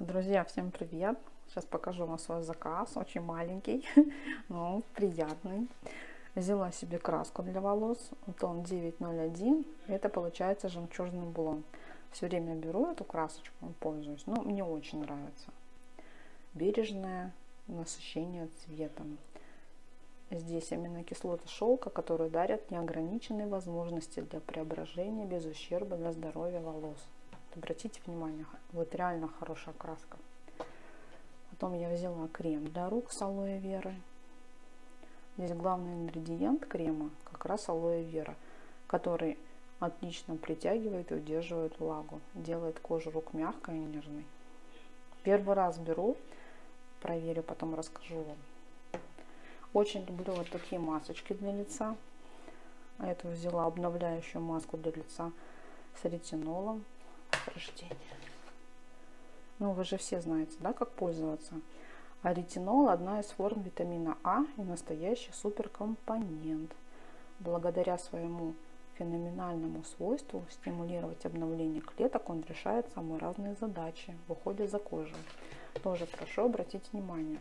Друзья, всем привет! Сейчас покажу вам свой заказ, очень маленький, но приятный. Взяла себе краску для волос, тон 901, это получается жемчужный блон. Все время беру эту красочку, пользуюсь, но мне очень нравится. Бережное насыщение цветом. Здесь аминокислоты шелка, которые дарят неограниченные возможности для преображения без ущерба для здоровья волос. Обратите внимание, вот реально хорошая краска. Потом я взяла крем для рук с алоэ веры. Здесь главный ингредиент крема как раз алоэ вера, который отлично притягивает и удерживает влагу, делает кожу рук мягкой и нежной. Первый раз беру, проверю, потом расскажу вам. Очень люблю вот такие масочки для лица. Эту взяла обновляющую маску для лица с ретинолом рождения. Ну, вы же все знаете, да, как пользоваться. А ретинол – одна из форм витамина А и настоящий суперкомпонент. Благодаря своему феноменальному свойству стимулировать обновление клеток, он решает самые разные задачи в уходе за кожей. Тоже прошу обратить внимание.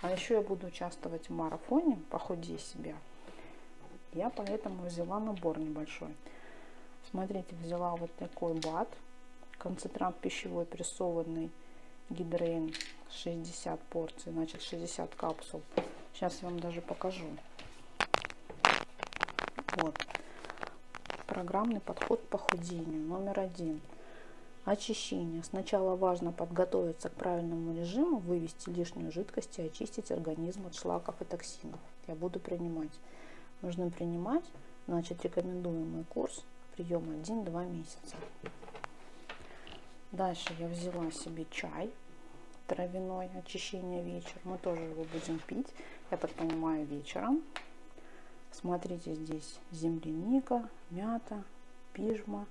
А еще я буду участвовать в марафоне «Похудей себя». Я поэтому взяла набор небольшой. Смотрите, взяла вот такой бат – концентрат пищевой прессованный гидрейн 60 порций, значит 60 капсул. Сейчас я вам даже покажу. Вот. Программный подход к похудению номер один. Очищение. Сначала важно подготовиться к правильному режиму, вывести лишнюю жидкость и очистить организм от шлаков и токсинов. Я буду принимать. Нужно принимать, значит, рекомендуемый курс приема 1-2 месяца. Дальше я взяла себе чай травяной, очищение вечер. Мы тоже его будем пить, я так понимаю, вечером. Смотрите, здесь земляника, мята, пижма,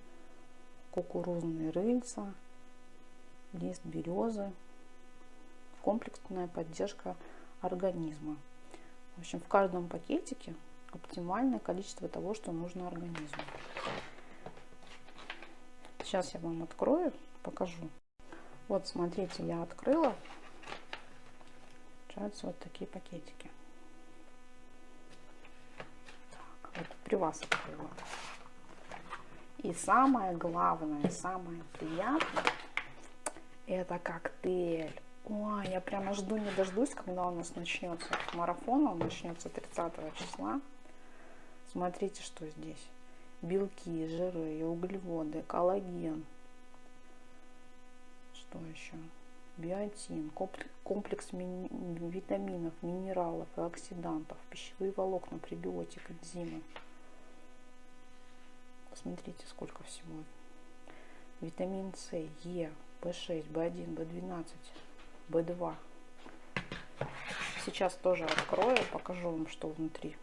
кукурузные рыльца, лист березы, комплексная поддержка организма. В общем, в каждом пакетике оптимальное количество того, что нужно организму. Сейчас я вам открою покажу. Вот, смотрите, я открыла. Получаются вот такие пакетики. Так, вот при вас открыла. И самое главное, самое приятное, это коктейль. Ой, я прямо жду, не дождусь, когда у нас начнется марафон. Он начнется 30 числа. Смотрите, что здесь. Белки, жиры, углеводы, коллаген, что еще? Биотин, комплекс витаминов, минералов и оксидантов, пищевые волокна, пребиотик, энзимы. Посмотрите, сколько всего. Витамин С, Е, В6, В1, В12, В2. Сейчас тоже открою, покажу вам, что внутри.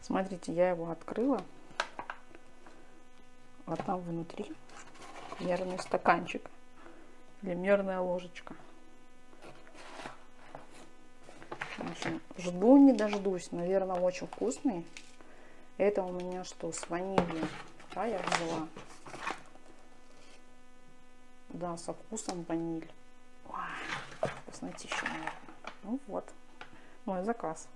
Смотрите, я его открыла. А там внутри мерный стаканчик или мерная ложечка. Жду не дождусь. Наверное, очень вкусный. Это у меня что, с ванилью. Да, я взяла. Да, со вкусом ваниль. Вкуснотища, наверное. Ну вот, мой заказ.